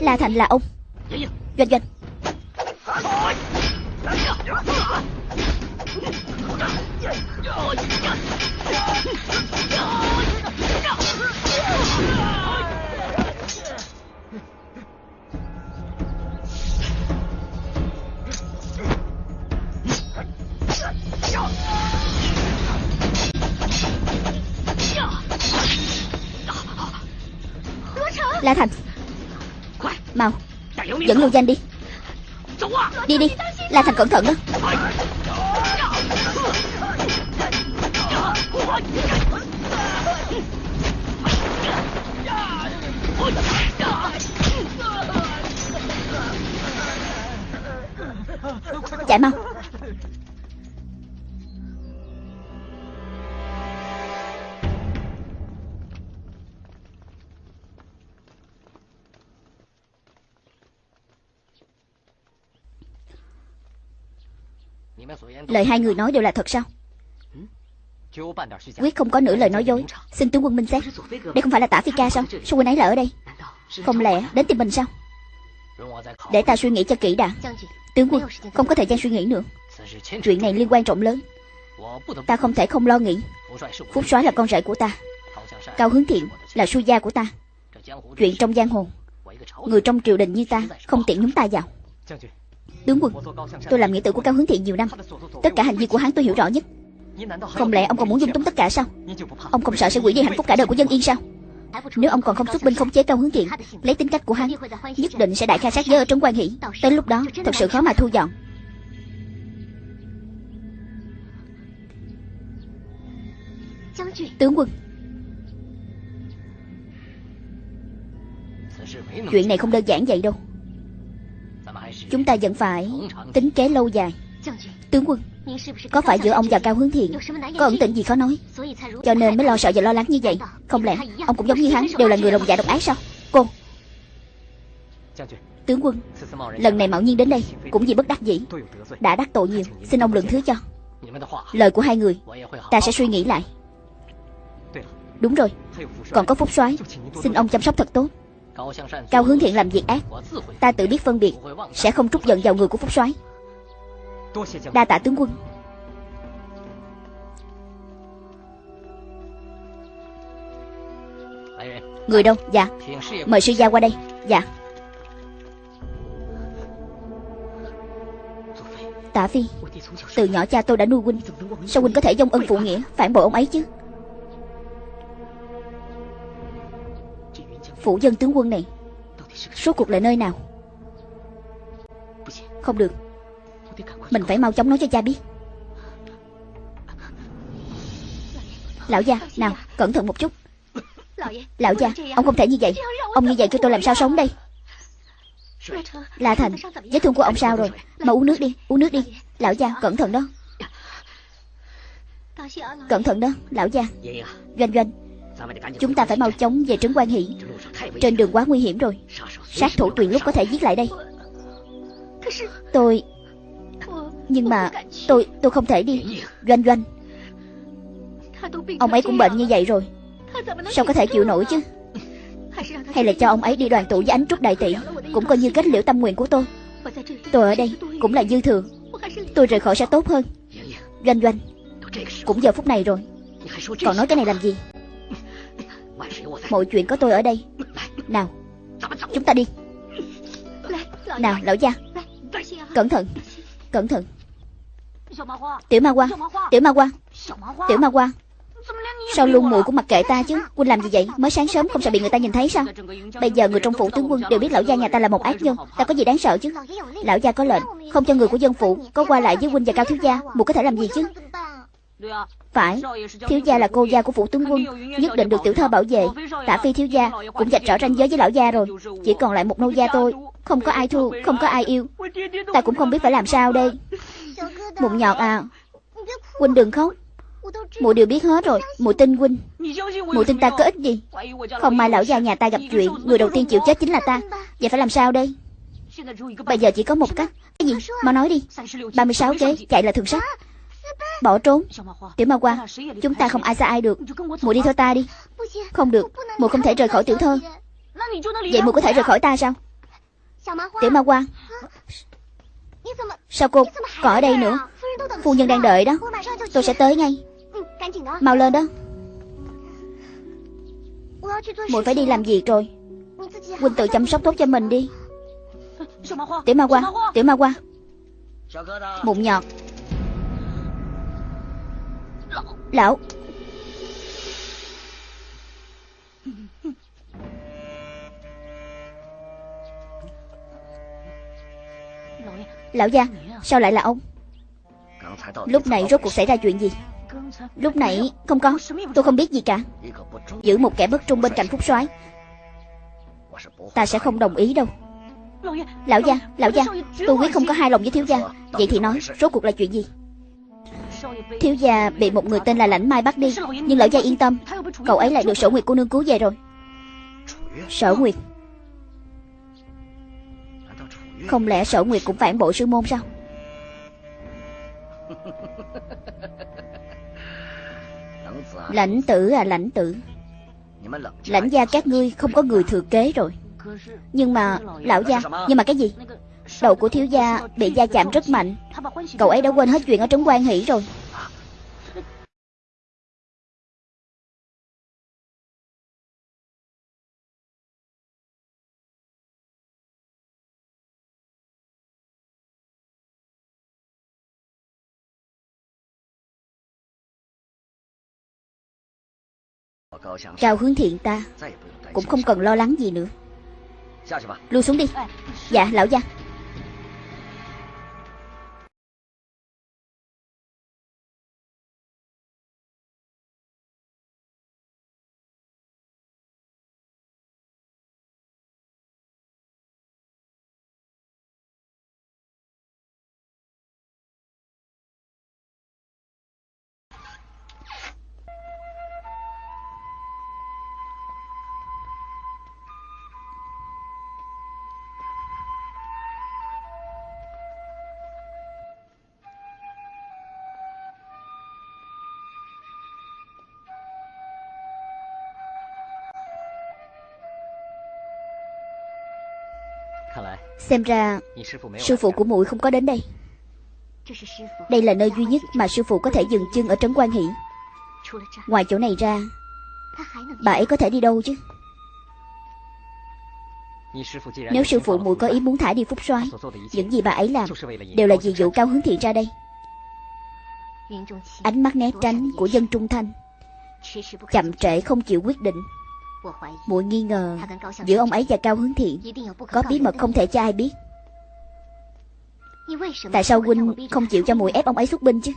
La Thành là ông. Doanh doanh. La Thành. Mau Dẫn Lưu Danh đi. Đi đi La Thành cẩn thận đó. Chạy mau. Lời hai người nói đều là thật sao? Quyết không có nửa lời nói dối Xin tướng quân minh xét。Đây không phải là tả phi ca sao Sao quân ấy là ở đây。Không lẽ đến tìm mình sao Để ta suy nghĩ cho kỹ đã。Tướng quân không có thời gian suy nghĩ nữa。Chuyện này liên quan trọng lớn。Ta không thể không lo nghĩ。Phúc soái là con rể của ta Cao hướng thiện là su gia của ta Chuyện trong giang hồ。Người trong triều đình như ta Không tiện nhúng ta vào Tướng quân. Tôi làm nghĩa tử của Cao hướng thiện nhiều năm. Tất cả hành vi của hắn tôi hiểu rõ nhất. Không lẽ ông còn muốn dung túng tất cả sao? Ông không sợ sẽ hủy đi hạnh phúc cả đời của dân yên sao? Nếu ông còn không xuất binh khống chế Cao hướng thiện Lấy tính cách của hắn, Nhất định sẽ đại khai sát giới ở trấn quan hỷ. Tới lúc đó, thật sự khó mà thu dọn. Tướng quân. Chuyện này không đơn giản vậy đâu. Chúng ta vẫn phải tính kế lâu dài. Tướng quân, Có phải giữa ông và Cao Hướng Thiện Có ẩn tình gì khó nói? Cho nên mới lo sợ và lo lắng như vậy. Không lẽ ông cũng giống như hắn, Đều là người lòng dạ độc ác sao? Cô. Tướng quân, Lần này mạo nhiên đến đây Cũng vì bất đắc dĩ. Đã đắc tội nhiều, Xin ông lượng thứ cho. Lời của hai người, Ta sẽ suy nghĩ lại. Đúng rồi, Còn có Phúc soái, Xin ông chăm sóc thật tốt. Cao hướng thiện làm việc ác Ta tự biết phân biệt Sẽ không trút giận vào người của Phúc soái。Đa tạ tướng quân。Người đâu Dạ Mời sư gia qua đây。Dạ。Tạ Phi Từ nhỏ cha tôi đã nuôi huynh Sao huynh có thể dông ân phụ nghĩa Phản bội ông ấy chứ Phủ dân tướng quân này. Số cuộc là nơi nào? Không được. Mình phải mau chóng nói cho cha biết. Lão gia, Nào, cẩn thận một chút. Lão gia, Ông không thể như vậy. Ông như vậy cho tôi làm sao sống đây? La Thành, Vết thương của ông sao rồi? Mà uống nước đi, Uống nước đi. Lão gia, cẩn thận đó. Cẩn thận đó, Lão gia. Doanh doanh. Chúng ta phải mau chóng về trấn quan hỷ. Trên đường quá nguy hiểm rồi. Sát thủ tùy lúc có thể giết lại đây. Tôi Nhưng mà Tôi tôi không thể đi. Doanh doanh. Ông ấy cũng bệnh như vậy rồi. Sao có thể chịu nổi chứ? Hay là cho ông ấy đi đoàn tụ với ánh trúc đại tỷ, Cũng coi như kết liễu tâm nguyện của tôi. Tôi ở đây cũng là dư thừa. Tôi rời khỏi sẽ tốt hơn. Doanh doanh. Cũng giờ phút này rồi. Còn nói cái này làm gì? Mọi chuyện có tôi ở đây. Nào, Chúng ta đi. Nào, lão gia. Cẩn thận Cẩn thận. Tiểu ma qua Tiểu ma qua Tiểu ma qua Sao luôn mùi cũng mặc kệ ta chứ? Quân làm gì vậy? Mới sáng sớm không sợ bị người ta nhìn thấy sao? Bây giờ người trong phủ tướng quân đều biết lão gia nhà ta là một ác nhân. Ta có gì đáng sợ chứ? Lão gia có lệnh, Không cho người của dân phủ Có qua lại với Quynh và cao thiếu gia. Muội có thể làm gì chứ? Phải. Thiếu gia là cô gia của phủ tướng quân Nhất định được tiểu thơ bảo vệ. Tả phi thiếu gia cũng dạch rõ ranh giới với lão gia rồi. Chỉ còn lại một nô gia tôi Không có ai thu, không có ai yêu. Ta cũng không biết phải làm sao đây. Mụn nhọt à. Huynh đừng khóc. Mụ đều biết hết rồi. Mụ tin huynh. Mụ tin ta có ích gì? Không may lão gia nhà ta gặp chuyện Người đầu tiên chịu chết chính là ta. Vậy phải làm sao đây? Bây giờ chỉ có một cách. Cái gì? Mau nói đi. 36 kế chạy là thường sách Bỏ trốn. Tiểu ma qua. Chúng ta không ai xa ai được. Mụ đi theo ta đi. Không được. Mụ không thể rời khỏi tiểu thơ. Vậy? Mụ có thể rời khỏi ta sao? Tiểu ma qua. Sao cô còn ở đây nữa? Phu nhân đang đợi đó. Tôi sẽ tới ngay. Mau lên đó. Muội phải đi làm việc rồi. Huynh tự chăm sóc tốt cho mình đi. Tiểu ma qua. Tiểu ma qua. Mụn nhọt Lão. Lão gia, Sao lại là ông? Lúc này rốt cuộc xảy ra chuyện gì? Lúc nãy không có. Tôi không biết gì cả. Giữ một kẻ bất trung bên cạnh Phúc soái. Ta sẽ không đồng ý đâu. Lão gia Lão gia, Tôi quyết không có hai lòng với thiếu gia. Vậy thì nói, Rốt cuộc là chuyện gì? Thiếu gia bị một người tên là Lãnh Mai bắt đi, Nhưng lão gia yên tâm. Cậu ấy lại được sở nguyệt cô nương cứu về rồi. Sở nguyệt? Không lẽ sở nguyệt cũng phản bội sư môn sao? Lãnh tử à lãnh tử. Lãnh gia các ngươi không có người thừa kế rồi. Nhưng mà, Lão gia, Nhưng mà cái gì? Đầu của thiếu gia bị gia chạm rất mạnh. Cậu ấy đã quên hết chuyện ở trấn quan hỷ rồi. Cao hướng thiện ta. Cũng không cần lo lắng gì nữa. Lui xuống đi. Dạ lão gia Xem ra sư phụ của muội không có đến đây. Đây là nơi duy nhất mà sư phụ có thể dừng chân ở trấn quan hỷ. Ngoài chỗ này ra Bà ấy có thể đi đâu chứ? Nếu sư phụ muội có ý muốn thả đi phúc soái Những gì bà ấy làm Đều là vì vụ cao hướng thiện ra đây. Ánh mắt né tránh của dân trung thanh Chậm trễ không chịu quyết định muội nghi ngờ giữa ông ấy và cao hướng thiện. Có bí mật không thể cho ai biết. Tại sao huynh không chịu cho muội ép ông ấy xuất binh chứ?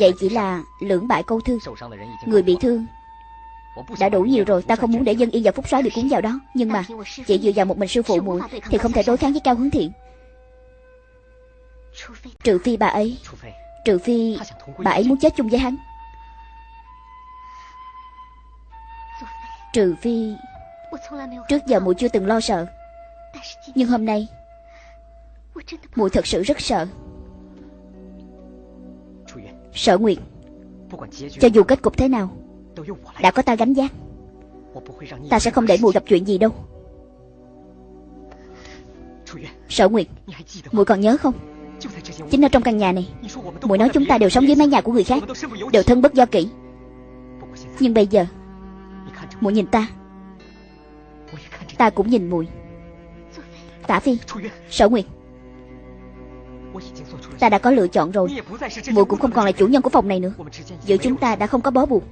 Vậy chỉ là lưỡng bại câu thương. Người bị thương đã đủ nhiều rồi, ta không muốn để dân yên và phúc soái bị cuốn vào đó. Nhưng mà chỉ dựa vào một mình sư phụ muội thì không thể đối kháng với cao hướng thiện. Trừ phi bà ấy, trừ phi bà ấy muốn chết chung với hắn. Trừ phi Trước giờ muội chưa từng lo sợ. Nhưng hôm nay, muội thật sự rất sợ. Sở Nguyệt, Cho dù kết cục thế nào, Đã có ta gánh giác Ta sẽ không để muội gặp chuyện gì đâu. Sở Nguyệt, muội còn nhớ không? Chính ở trong căn nhà này, muội nói chúng ta đều sống dưới mái nhà của người khác, Đều thân bất do kỹ Nhưng bây giờ muội nhìn ta. Ta cũng nhìn muội tả phi, sở nguyệt. Ta đã có lựa chọn rồi. Muội cũng không còn là chủ nhân của phòng này nữa. Giữa chúng ta đã không có bó buộc.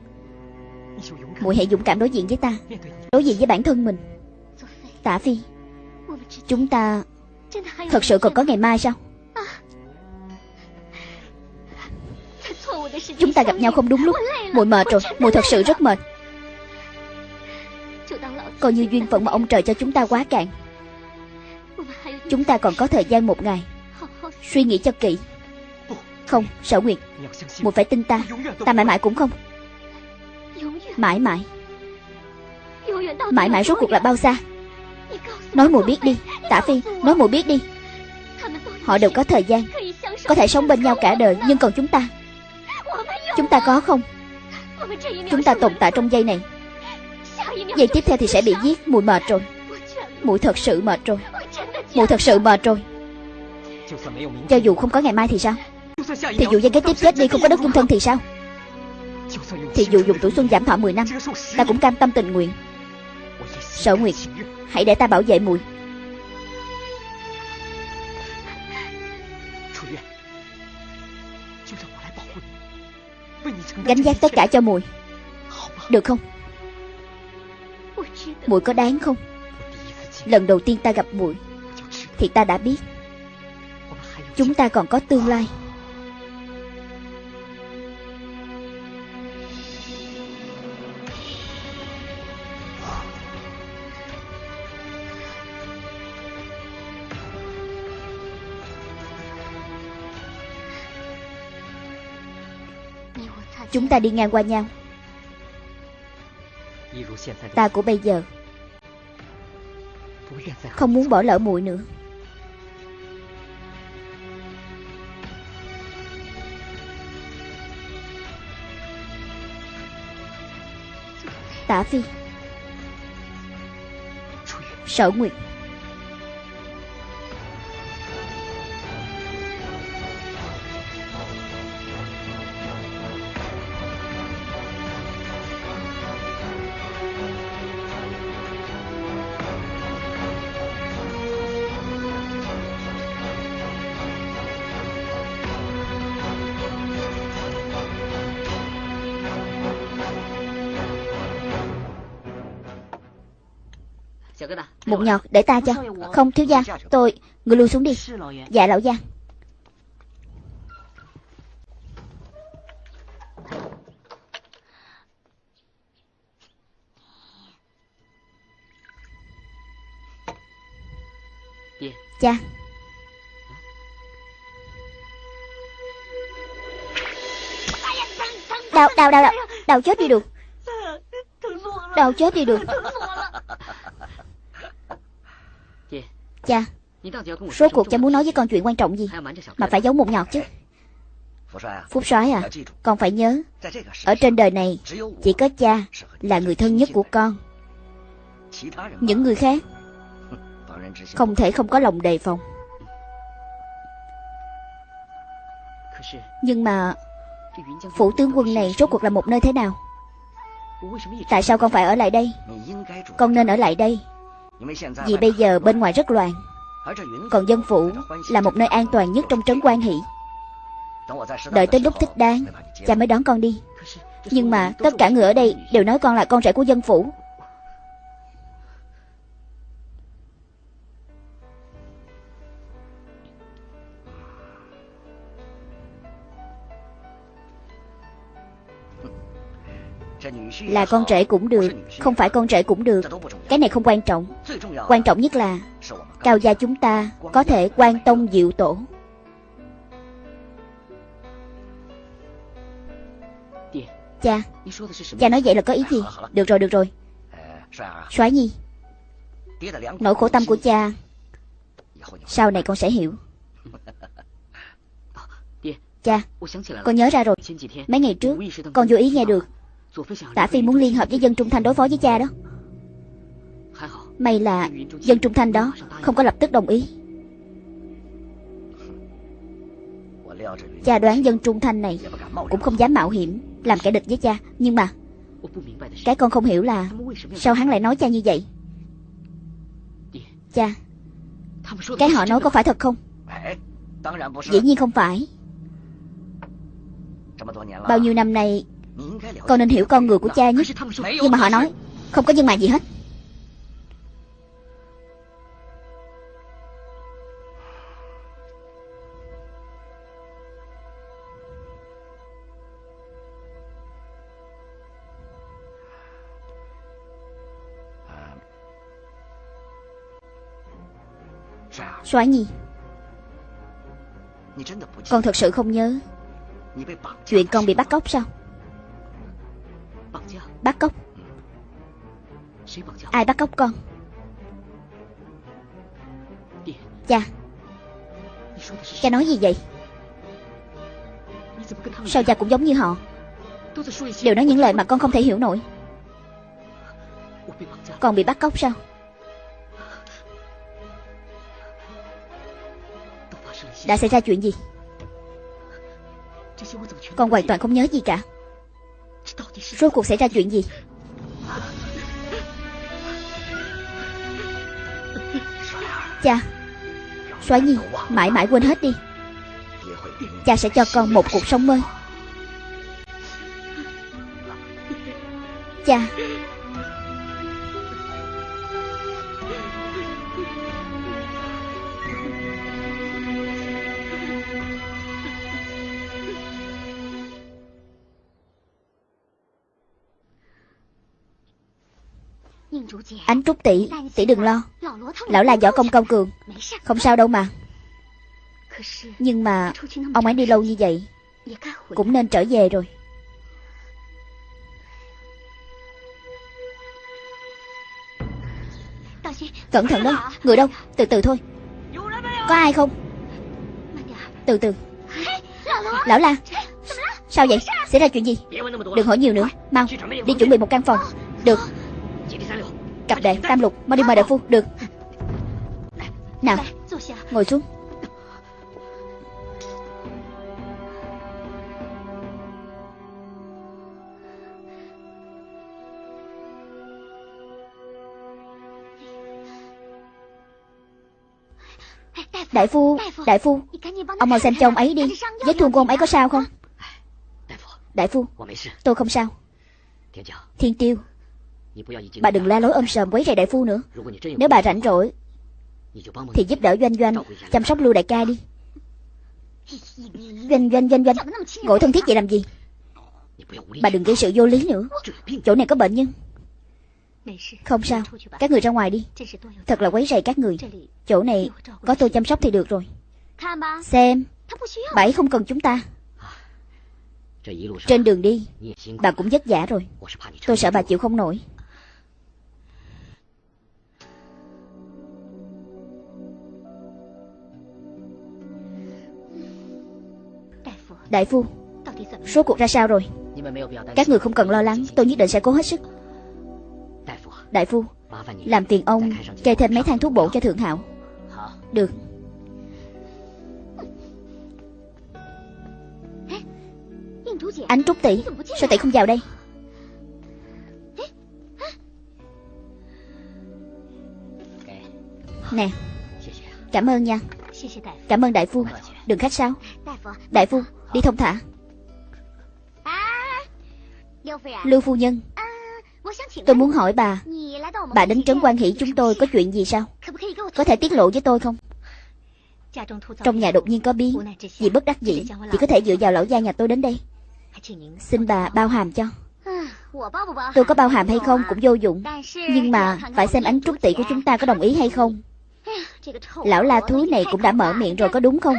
Muội hãy dũng cảm đối diện với ta. Đối diện với bản thân mình. Tả phi, chúng ta thật sự còn có ngày mai sao? Chúng ta gặp nhau không đúng lúc. Muội mệt rồi. Muội thật sự rất mệt. Coi như duyên phận mà ông trời cho chúng ta quá cạn. Chúng ta còn có thời gian một ngày. Suy nghĩ cho kỹ. Không, sở nguyệt Một phải tin ta. Ta mãi mãi cũng không. Mãi mãi. Mãi mãi rốt cuộc là bao xa? Nói muội biết đi. Tả Phi, nói muội biết đi. Họ đều có thời gian. Có thể sống bên nhau cả đời Nhưng còn chúng ta? Chúng ta có không? Chúng ta tồn tại trong giây này. Vậy tiếp theo thì sẽ bị giết. Mụi mệt rồi. Mụi thật sự mệt rồi. Mụi thật sự mệt rồi. Cho dù không có ngày mai thì sao? Thì dù dân kế tiếp chết đi, không có đất dung thân thì sao? Thì dù dùng tuổi xuân giảm thọ 10 năm, Ta cũng cam tâm tình nguyện. Sở Nguyệt, Hãy để ta bảo vệ mùi. Gánh giác tất cả cho mùi. Được không? Muội có đáng không? Lần đầu tiên ta gặp muội, Thì ta đã biết. Chúng ta còn có tương lai. Chúng ta đi ngang qua nhau. Ta của bây giờ Không muốn bỏ lỡ muội nữa. Tả Phi Sở Nguyệt Một nhọt để ta cho. Không thiếu gia Tôi Người lui xuống đi. Dạ lão gia. Cha. Đau, đau, đau, đau. Đau chết đi được. Đau chết đi được Cha Số cuộc cha muốn nói với con chuyện quan trọng gì Mà phải giấu một nhọt chứ。Phúc soái à Con phải nhớ Ở trên đời này Chỉ có cha Là người thân nhất của con Những người khác Không thể không có lòng đề phòng。Nhưng mà Phủ tướng quân này rốt cuộc là một nơi thế nào？Tại sao con phải ở lại đây？Con nên ở lại đây vì bây giờ bên ngoài rất loạn. Còn dân phủ là một nơi an toàn nhất trong trấn quan hỷ. Đợi tới lúc thích đáng, Cha mới đón con đi. Nhưng mà tất cả người ở đây đều nói con là con rể của dân phủ. Là con rể cũng được, Không phải con rể cũng được. Cái này không quan trọng. Quan trọng nhất là, Cao gia chúng ta có thể quan tông diệu tổ. Cha Cha nói vậy là có ý gì? Được rồi được rồi. Soái nhi, Nỗi khổ tâm của cha, Sau này con sẽ hiểu. Cha, Con nhớ ra rồi. Mấy ngày trước, Con vô ý nghe được. Tả Phi muốn liên hợp với dân Trung Thanh đối phó với cha đó. May là dân Trung Thanh đó Không có lập tức đồng ý. Cha đoán dân Trung Thanh này Cũng không dám mạo hiểm Làm kẻ địch với cha. Nhưng mà Cái con không hiểu là Sao hắn lại nói cha như vậy? Cha, Cái họ nói có phải thật không? Dĩ nhiên không phải. Bao nhiêu năm nay con nên hiểu con người của cha nhất Nhưng mà họ nói Không có nhân mạng gì hết. Soái Nhi Con thật sự không nhớ Chuyện con bị bắt cóc sao Bắt cóc Ai bắt cóc con? Cha Cha nói gì vậy? Sao cha cũng giống như họ? Đều nói những lời mà con không thể hiểu nổi. Con bị bắt cóc sao? Đã xảy ra chuyện gì? Con hoàn toàn không nhớ gì cả. Rốt cuộc xảy ra chuyện gì? Cha Soái Nhi, Mãi mãi quên hết đi. Cha sẽ cho con một cuộc sống mới. Cha Ánh Trúc tỷ Tỷ đừng lo. Lão là võ công cao cường. Không sao đâu mà. Nhưng mà Ông ấy đi lâu như vậy, Cũng nên trở về rồi. Cẩn thận đó, Người đâu? Từ từ thôi. Có ai không? Từ từ. Lão la, Sao vậy? Xảy ra chuyện gì? Đừng hỏi nhiều nữa. Mau, Đi chuẩn bị một căn phòng. Được. Cặp đệ Tam lục, Mau đi mời đại phu, Được. Nào, Ngồi xuống. Đại phu Đại phu, Ông mau xem cho ông ấy đi. Vết thương của ông ấy có sao không? Đại phu, Tôi không sao. Thiên tiêu Bà đừng la lối ôm sờm quấy rầy đại phu nữa. Nếu bà rảnh rỗi, Thì giúp đỡ doanh doanh, Chăm sóc lưu đại ca đi. Doanh doanh doanh doanh Ngồi thân thiết vậy làm gì? Bà đừng gây sự vô lý nữa. Chỗ này có bệnh nhân. Không sao, Các người ra ngoài đi. Thật là quấy rầy các người. Chỗ này có tôi chăm sóc thì được rồi. Xem, Bà ấy không cần chúng ta. Trên đường đi, Bà cũng vất vả rồi. Tôi sợ bà chịu không nổi. Đại phu Số cuộc ra sao rồi? Các người không cần lo lắng, Tôi nhất định sẽ cố hết sức. Đại phu, Làm tiền ông Kê thêm mấy thang thuốc bổ cho thượng hạo. Được. Ánh Trúc tỷ, Sao tỷ không vào đây? Nè, Cảm ơn nha. Cảm ơn đại phu. Đừng khách sao Đại phu Đi thông thả. Lưu phu nhân. Tôi muốn hỏi bà. Bà đến trấn quan hỷ chúng tôi có chuyện gì sao? Có thể tiết lộ với tôi không? Trong nhà đột nhiên có biến. Vì bất đắc dĩ Chỉ có thể dựa vào lão gia nhà tôi đến đây. Xin bà bao hàm cho. Tôi có bao hàm hay không cũng vô dụng. Nhưng mà phải xem ánh trúc tỷ của chúng ta có đồng ý hay không? Lão la thúi này cũng đã mở miệng rồi có đúng không?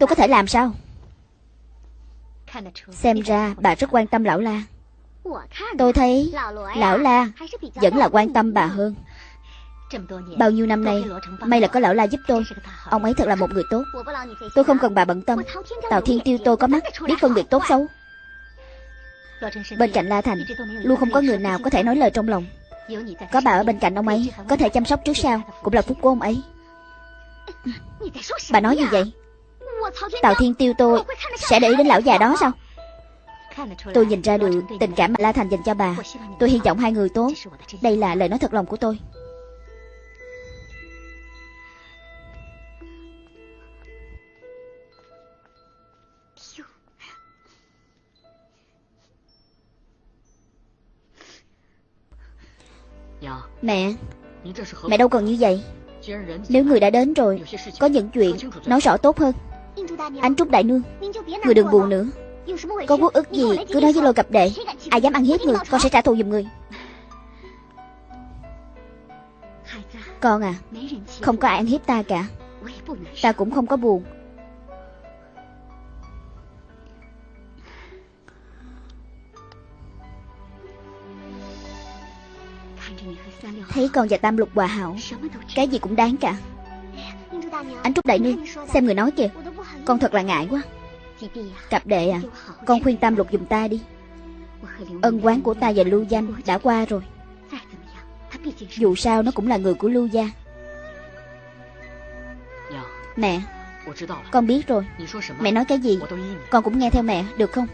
Tôi có thể làm sao Xem ra bà rất quan tâm lão la. Tôi thấy lão la vẫn là quan tâm bà hơn. Bao nhiêu năm nay, May là có lão la giúp tôi. Ông ấy thật là một người tốt. Tôi không cần bà bận tâm. Tào Thiên Tiêu tôi có mắt, Biết phân biệt tốt xấu. Bên cạnh La Thành, Luôn không có người nào có thể nói lời trong lòng. Có bà ở bên cạnh ông ấy, Có thể chăm sóc trước sau, Cũng là phúc của ông ấy. Bà nói gì vậy. Tào Thiên Tiêu tôi Sẽ để ý đến lão già đó sao? Tôi nhìn ra được tình cảm mà La Thành dành cho bà. Tôi hy vọng hai người tốt. Đây là lời nói thật lòng của tôi. Mẹ Mẹ đâu cần như vậy? Nếu người đã đến rồi, Có những chuyện nói rõ tốt hơn. Anh Trúc Đại Nương, Người đừng buồn nữa. Có quốc ức gì, cứ nói với lôi cặp đệ. Ai dám ăn hiếp người, Con sẽ trả thù giùm người. Con à Không có ai ăn hiếp ta cả. Ta cũng không có buồn. Thấy con và Tam Lục hòa hảo, Cái gì cũng đáng cả. Anh Trúc Đại Nương, Xem người nói kìa. Con thật là ngại quá. Cặp đệ à Con khuyên Tam Lục dùm ta đi. Ân quán của ta và Lưu Danh đã qua rồi. Dù sao nó cũng là người của Lưu Gia. Mẹ, Con biết rồi. Mẹ nói cái gì? Con cũng nghe theo mẹ, được không?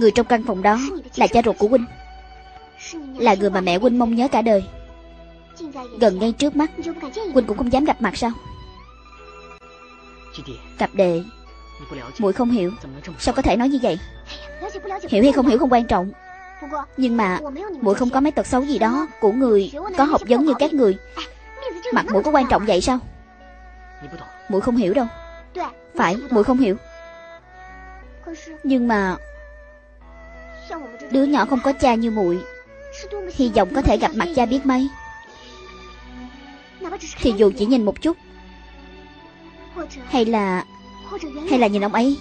Người trong căn phòng đó là cha ruột của huynh. Là người mà mẹ huynh mong nhớ cả đời. Gần ngay trước mắt Huynh cũng không dám gặp mặt sao? Cặp đệ muội không hiểu. Sao có thể nói như vậy? Hiểu hay không hiểu không quan trọng. Nhưng mà muội không có mấy tật xấu gì đó Của người có học vấn như các người. Mặt mũi có quan trọng vậy sao? Muội không hiểu đâu. Phải muội không hiểu Nhưng mà Đứa nhỏ không có cha như muội. Hy vọng có thể gặp mặt cha biết mấy. Thì dù chỉ nhìn một chút, Hay là Hay là nhìn ông ấy.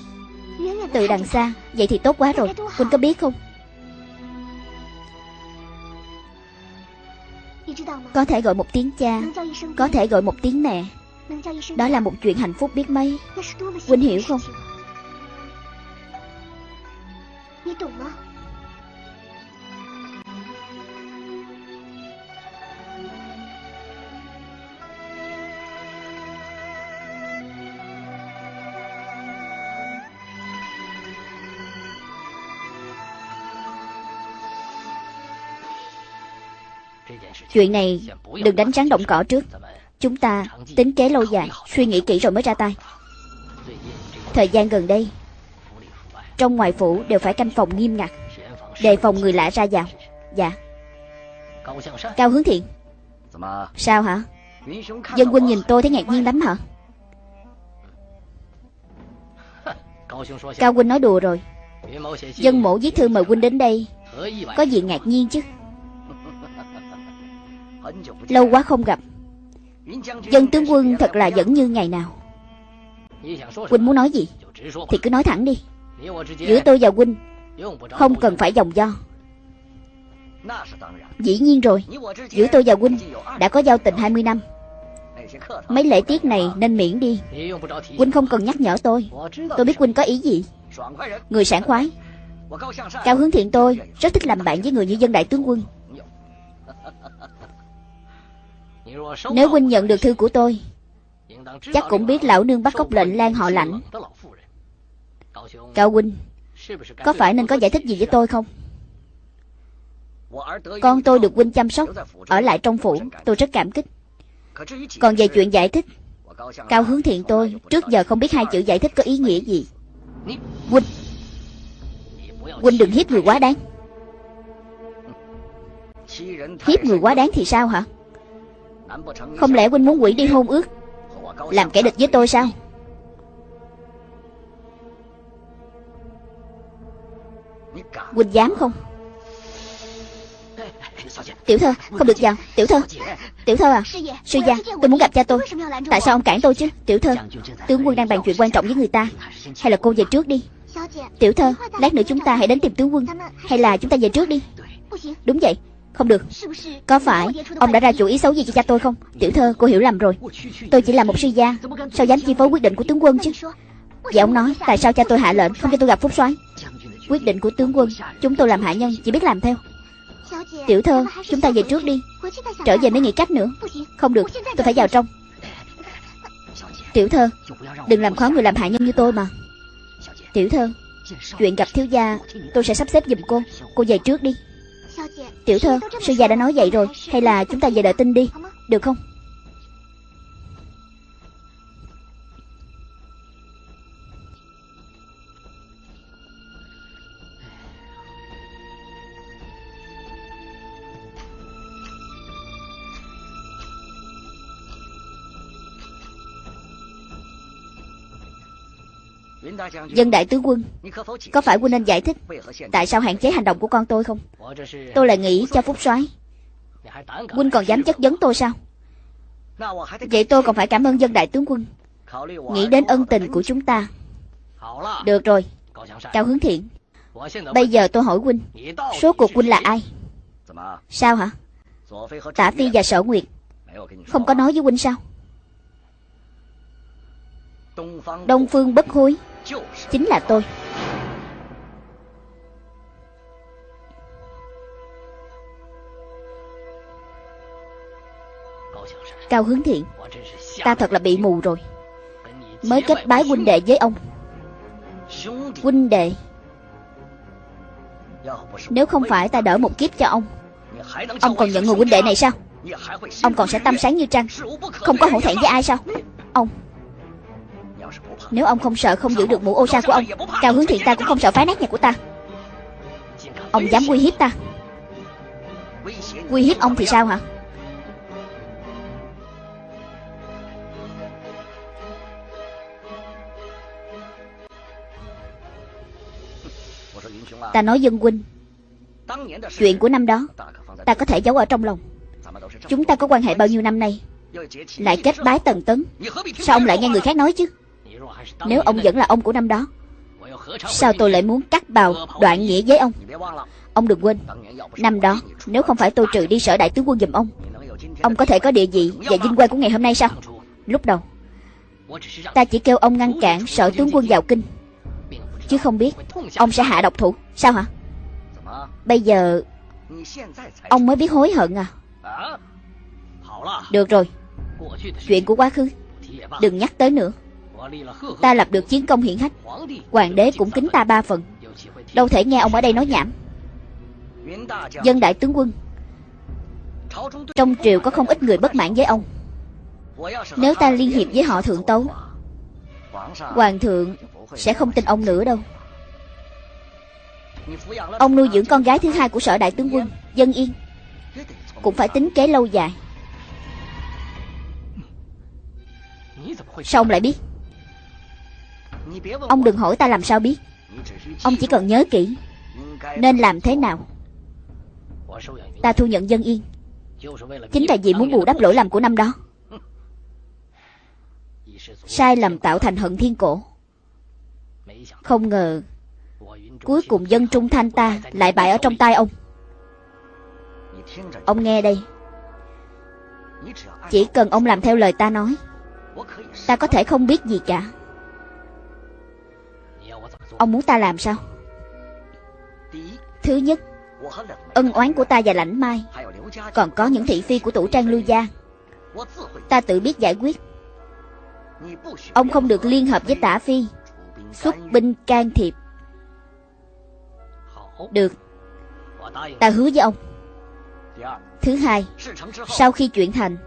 Từ đằng xa, Vậy thì tốt quá rồi. Huynh có biết không? Có thể gọi một tiếng cha, Có thể gọi một tiếng mẹ. Đó là một chuyện hạnh phúc biết mấy. Huynh hiểu không?？Chuyện này đừng đánh trắng động cỏ trước. Chúng ta tính kế lâu dài, Suy nghĩ kỹ rồi mới ra tay. Thời gian gần đây, Trong ngoài phủ đều phải canh phòng nghiêm ngặt, Đề phòng người lạ ra vào. Dạ. Cao hướng thiện. Sao hả? Dân quân nhìn tôi thấy ngạc nhiên lắm hả? Cao huynh nói đùa rồi. Dân mổ viết thư mời huynh đến đây, Có gì ngạc nhiên chứ? Lâu quá không gặp. Dân tướng quân thật là vẫn như ngày nào. Huynh muốn nói gì? Thì cứ nói thẳng đi. Giữa tôi và Huynh Không cần phải dòng do. Dĩ nhiên rồi. Giữa tôi và Huynh Đã có giao tình 20 năm. Mấy lễ tiết này nên miễn đi. Huynh không cần nhắc nhở tôi. Tôi biết Huynh có ý gì. Người sảng khoái. Cao hướng thiện tôi Rất thích làm bạn với người như dân đại tướng quân Nếu huynh nhận được thư của tôi, Chắc cũng biết lão nương bắt cóc lệnh lan họ lãnh Cao huynh, Có phải nên có giải thích gì với tôi không? Con tôi được huynh chăm sóc Ở lại trong phủ, Tôi rất cảm kích. Còn về chuyện giải thích, Cao hướng thiện tôi Trước giờ không biết hai chữ giải thích có ý nghĩa gì. Huynh Huynh đừng hiếp người quá đáng. Hiếp người quá đáng thì sao hả? Không lẽ huynh muốn quỷ đi hôn ước? Làm kẻ địch với tôi sao? Huynh dám không? Tiểu thơ, Không được vào. Tiểu thơ Tiểu thơ à Sư gia, Tôi muốn gặp cha tôi. Tại sao ông cản tôi chứ? Tiểu thơ, Tướng quân đang bàn chuyện quan trọng với người ta. Hay là cô về trước đi? Tiểu thơ, Lát nữa chúng ta hãy đến tìm tướng quân. Hay là chúng ta về trước đi? Đúng vậy không được. Có phải ông đã ra chủ ý xấu gì cho cha tôi không? Tiểu thơ, cô hiểu lầm rồi. Tôi chỉ là một sư gia. Sao dám chi phối quyết định của tướng quân chứ? Vậy ông nói, Tại sao cha tôi hạ lệnh không cho tôi gặp Phúc soái? Quyết định của tướng quân, Chúng tôi làm hạ nhân, chỉ biết làm theo. Tiểu thơ, Chúng ta về trước đi. Trở về mới nghĩ cách nữa. Không được, Tôi phải vào trong. Tiểu thơ, Đừng làm khó người làm hạ nhân như tôi mà. Tiểu thơ, Chuyện gặp thiếu gia, Tôi sẽ sắp xếp giùm cô. Cô về trước đi. Tiểu thơ, sư gia đã nói vậy rồi Hay là chúng ta về đợi tin đi Được không? Dân đại tướng quân Có phải quân nên giải thích Tại sao hạn chế hành động của con tôi không? Tôi lại nghĩ cho phúc soái. Quân còn dám chất vấn tôi sao? Vậy tôi còn phải cảm ơn dân đại tướng quân. Nghĩ đến ân tình của chúng ta. Được rồi. Cao hướng thiện. Bây giờ tôi hỏi huynh Số cuộc huynh là ai? Sao hả? Tả Phi và Sở Nguyệt Không có nói với huynh sao? Đông Phương bất hối Chính là tôi. Cao hướng thiện, Ta thật là bị mù rồi. Mới kết bái huynh đệ với ông. Huynh đệ, Nếu không phải ta đỡ một kiếp cho ông Ông còn nhận người huynh đệ này sao? Ông còn sẽ tâm sáng như trăng, Không có hổ thẹn với ai sao? Ông nếu ông không sợ không giữ được mũ ô sa của ông Cao hướng thiện ta cũng không sợ phá nát nhà của ta. Ông dám uy hiếp ta. Uy hiếp ông thì sao hả? Ta nói dân huynh Chuyện của năm đó Ta có thể giấu ở trong lòng. Chúng ta có quan hệ bao nhiêu năm nay? Lại kết bái tần tấn. Sao ông lại nghe người khác nói chứ nếu ông vẫn là ông của năm đó, Sao tôi lại muốn cắt bào đoạn nghĩa với ông? Ông đừng quên, Năm đó, Nếu không phải tôi trừ đi sở đại tướng quân giùm ông Ông có thể có địa vị Và vinh quang của ngày hôm nay sao? Lúc đầu, Ta chỉ kêu ông ngăn cản sở tướng quân vào kinh, Chứ không biết Ông sẽ hạ độc thủ, Sao hả? Bây giờ, Ông mới biết hối hận à? Được rồi, Chuyện của quá khứ, Đừng nhắc tới nữa. Ta lập được chiến công hiển hách. Hoàng đế cũng kính ta ba phần. Đâu thể nghe ông ở đây nói nhảm. Dân đại tướng quân. Trong triều có không ít người bất mãn với ông. Nếu ta liên hiệp với họ thượng tấu, Hoàng thượng sẽ không tin ông nữa đâu. Ông nuôi dưỡng con gái thứ hai của sở đại tướng quân, Dân Yên. Cũng phải tính kế lâu dài. Sao ông lại biết? Ông đừng hỏi ta làm sao biết. Ông chỉ cần nhớ kỹ Nên làm thế nào. Ta thu nhận dân yên. Chính là vì muốn bù đắp lỗi lầm của năm đó. Sai lầm tạo thành hận thiên cổ. Không ngờ, Cuối cùng dân trung thanh ta Lại bại ở trong tay ông. Ông nghe đây. Chỉ cần ông làm theo lời ta nói, Ta có thể không biết gì cả. Ông muốn ta làm sao? Thứ nhất, Ân oán của ta và lãnh mai. Còn có những thị phi của tủ trang lưu gia. Ta tự biết giải quyết. Ông không được liên hợp với tả phi. Xuất binh can thiệp. Được. Ta hứa với ông. Thứ hai, Sau khi chuyển thành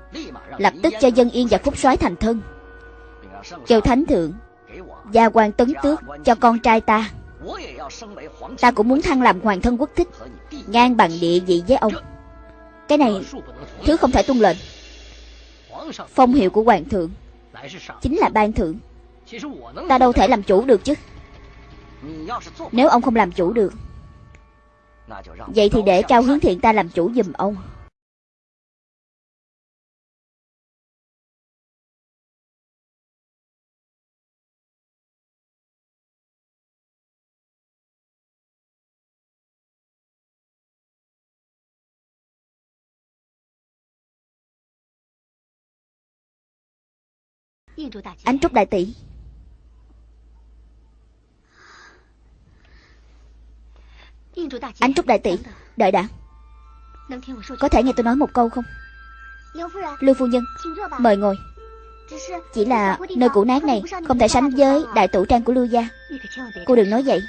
Lập tức cho dân yên và phúc soái thành thân. Kêu thánh thượng. Gia quan tấn tước cho con trai ta. Ta cũng muốn thăng làm hoàng thân quốc thích, Ngang bằng địa vị với ông. Cái này, Thứ không thể tuân lệnh. Phong hiệu của hoàng thượng Chính là ban thượng. Ta đâu thể làm chủ được chứ? Nếu ông không làm chủ được, Vậy thì để Cao Hướng Thiện ta làm chủ giùm ông. Ánh Trúc Đại Tỷ. Ánh Trúc Đại Tỷ, Đợi đã. Có thể nghe tôi nói một câu không? Lưu Phu Nhân, Mời ngồi. Chỉ là nơi cũ nát này, Không thể sánh với đại tủ trang của Lưu Gia. Cô đừng nói vậy.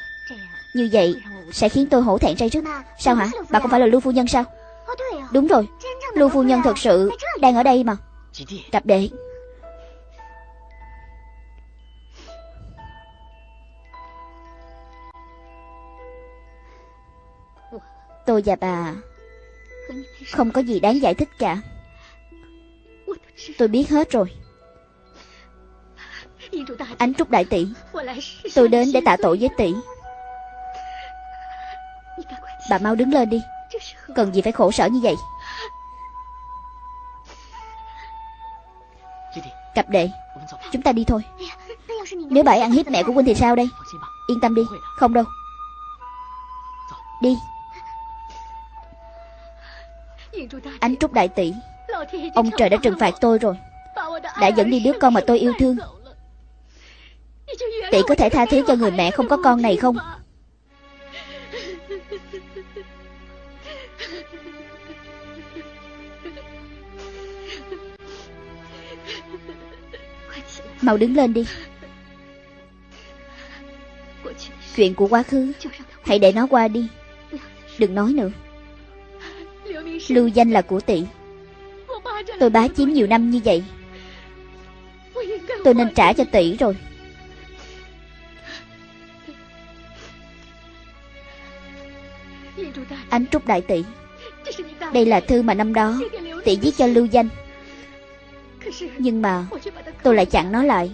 Như vậy sẽ khiến tôi hổ thẹn say rứt Sao hả? Bà không phải là Lưu Phu Nhân sao? Đúng rồi. Lưu Phu Nhân thật sự đang ở đây mà. Cặp đệ. Tôi và bà. Không có gì đáng giải thích cả. Tôi biết hết rồi. Ánh Trúc Đại Tỷ, Tôi đến để tạ tội với tỷ. Bà mau đứng lên đi. Cần gì phải khổ sở như vậy? Cặp đệ, Chúng ta đi thôi. Nếu bà ấy ăn hiếp mẹ của Quynh thì sao đây? Yên tâm đi, Không đâu. Đi. Ánh Trúc Đại Tỷ, Ông trời đã trừng phạt tôi rồi. Đã dẫn đi đứa con mà tôi yêu thương. Tỷ có thể tha thứ cho người mẹ không có con này không? Mau đứng lên đi. Chuyện của quá khứ, Hãy để nó qua đi. Đừng nói nữa. Lưu danh là của tỷ. Tôi bá chiếm nhiều năm như vậy. Tôi nên trả cho tỷ rồi. Ánh Trúc Đại Tỷ. Đây là thư mà năm đó Tỷ viết cho Lưu Danh. Nhưng mà Tôi lại chặn nó lại.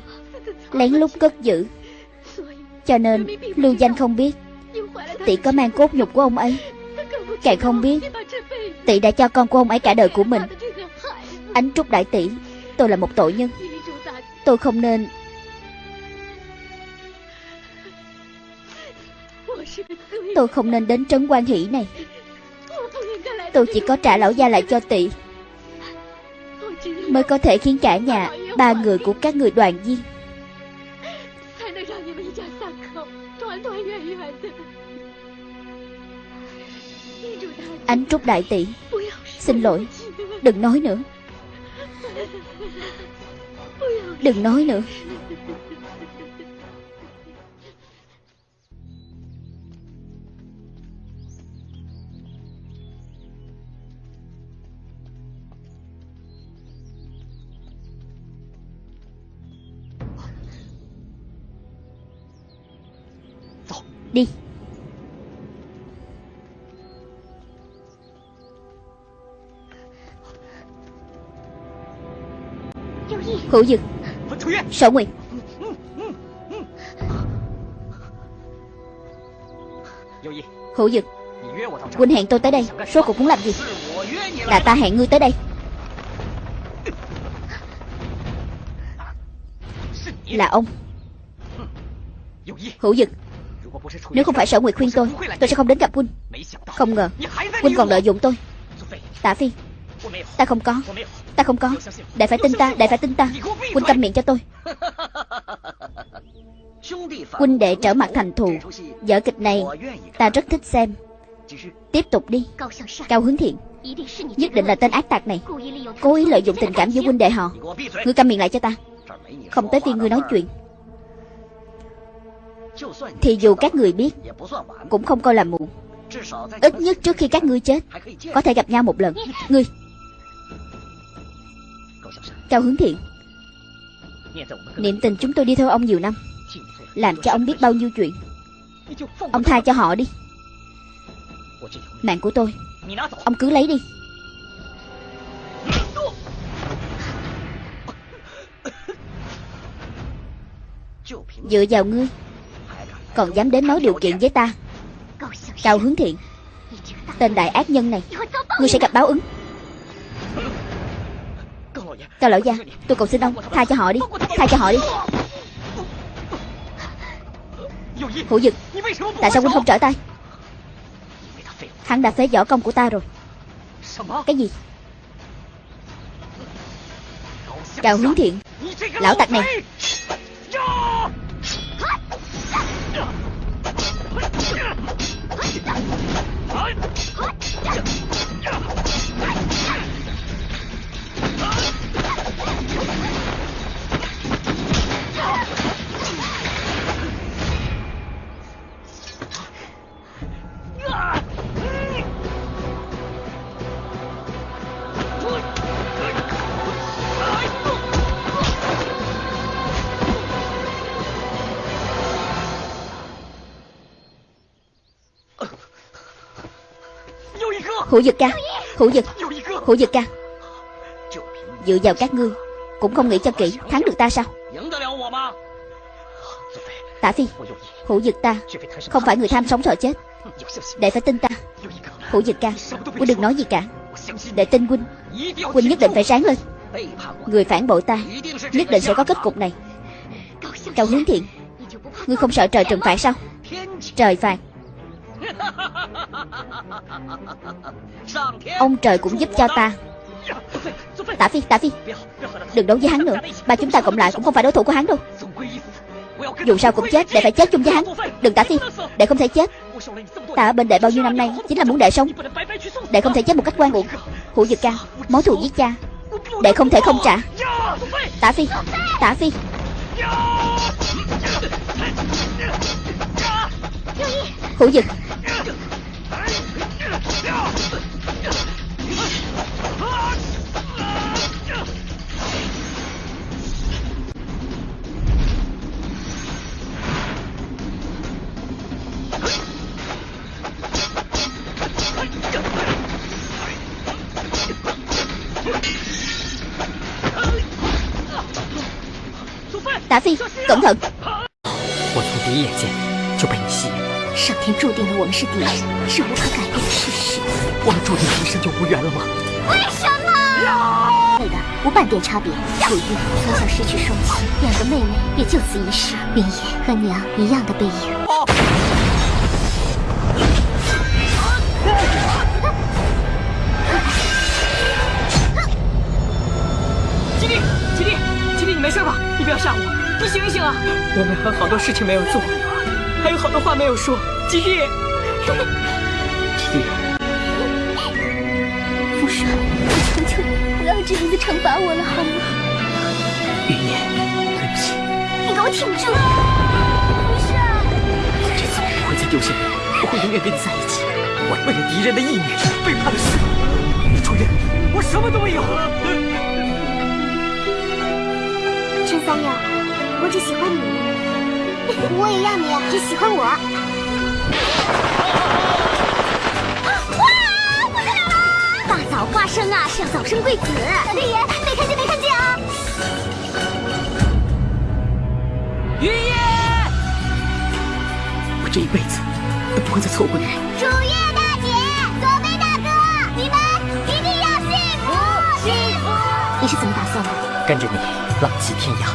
Lén lút cất giữ. Cho nên Lưu Danh không biết. Tỷ có mang cốt nhục của ông ấy. Càng không biết Tỷ đã cho con của ông ấy cả đời của mình. Ánh Trúc Đại Tỷ, Tôi là một tội nhân. Tôi không nên Tôi không nên đến trấn quan hỷ này. Tôi chỉ có trả lão gia lại cho tỷ Mới có thể khiến cả nhà, Ba người của các người đoàn viên. Ánh Trúc Đại Tỷ. Xin lỗi. Đừng nói nữa. Đừng nói nữa. Đi. Hữu Dực. Sở Nguyệt. Hữu Dực. Huynh hẹn tôi tới đây. Số cuộc muốn làm gì? Là ta hẹn ngươi tới đây. Là ông. Hữu Dực. Nếu không phải sở nguyệt khuyên tôi Tôi sẽ không đến gặp Huynh. Không ngờ, Huynh còn lợi dụng tôi. Tả Phi, Ta không có. Ta không có. Đại phải tin ta, Đại phải tin ta. Huynh câm miệng cho tôi. Huynh đệ trở mặt thành thù. Vở kịch này Ta rất thích xem. Tiếp tục đi. Cao hướng thiện. Nhất định là tên ác tạc này. Cố ý lợi dụng tình cảm giữa huynh đệ họ. Ngươi câm miệng lại cho ta. Không tới phiên ngươi nói chuyện. Thì dù các người biết, Cũng không coi là muộn Ít nhất trước khi các ngươi chết, Có thể gặp nhau một lần. Ngươi Cao hướng thiện. Niệm tình chúng tôi đi theo ông nhiều năm. Làm cho ông biết bao nhiêu chuyện. Ông tha cho họ đi. Mạng của tôi, Ông cứ lấy đi. Dựa vào ngươi, Còn dám đến nói điều kiện với ta. Cao hướng thiện. Tên đại ác nhân này, Ngươi sẽ gặp báo ứng. Cao lão gia, Tôi cầu xin ông Tha cho họ đi, Tha cho họ đi. Hữu dực, Tại sao huynh không trở tay? Hắn đã phế võ công của ta rồi. Cái gì? Cao hướng thiện, Lão tặc này. Hữu Dực ca. Hữu Dực. Hữu Dực ca. Dựa vào các ngươi, Cũng không nghĩ cho kỹ, Thắng được ta sao? Tả Phi, Hữu Dực ta Không phải người tham sống sợ chết. Để phải tin ta. Hữu Dực ca, Huynh đừng nói gì cả. Để tin Huynh. Huynh nhất định phải sáng lên. Người phản bội ta, Nhất định sẽ có kết cục này. Cao hướng thiện. Ngươi không sợ trời trừng phạt sao? Trời phạt. Ông trời cũng giúp cho ta. Tả Phi, Tả Phi. Đừng đấu với hắn nữa. Ba chúng ta cộng lại cũng không phải đối thủ của hắn đâu. Dù sao cũng chết Đệ phải chết chung với hắn. Đừng Tả Phi Đệ không thể chết. Ta ở bên đệ bao nhiêu năm nay Chính là muốn đệ sống. Đệ không thể chết một cách quan uổng. Hữu Dực Ca Mối thù giết cha. Đệ không thể không trả. Tả Phi Tả Phi. Hữu Dực Tả Phi Cẩn thận 我从第一眼见就被你吸引了。上天注定了我们是敌人，是无可改变的事实。我们注定一生就无缘了吗？为什么？对的，无半点差别。楚玉从小失去双亲，两个妹妹也就此一世。云野和娘一样的背影。我们还有好多事情没有做，还有好多话没有说。吉利，吉利，父帅，我求求你，不要这样子惩罚我了，好吗？云野，对不起，你给我挺住！父帅，这次我不会再丢下你，我会永远跟你在一起。我为了敌人的意念背叛了师傅，楚月，我什么都没有。陈三友，我只喜欢你，我也要你只喜欢我。哇！我在哪儿？大早花生啊，是要早生贵子。小天爷，没看见没看见啊！云野，我这一辈子都不会再错过你。楚月大姐，左飞大哥，你们一定要幸福幸福！你是怎么打算的？跟着你浪迹天涯，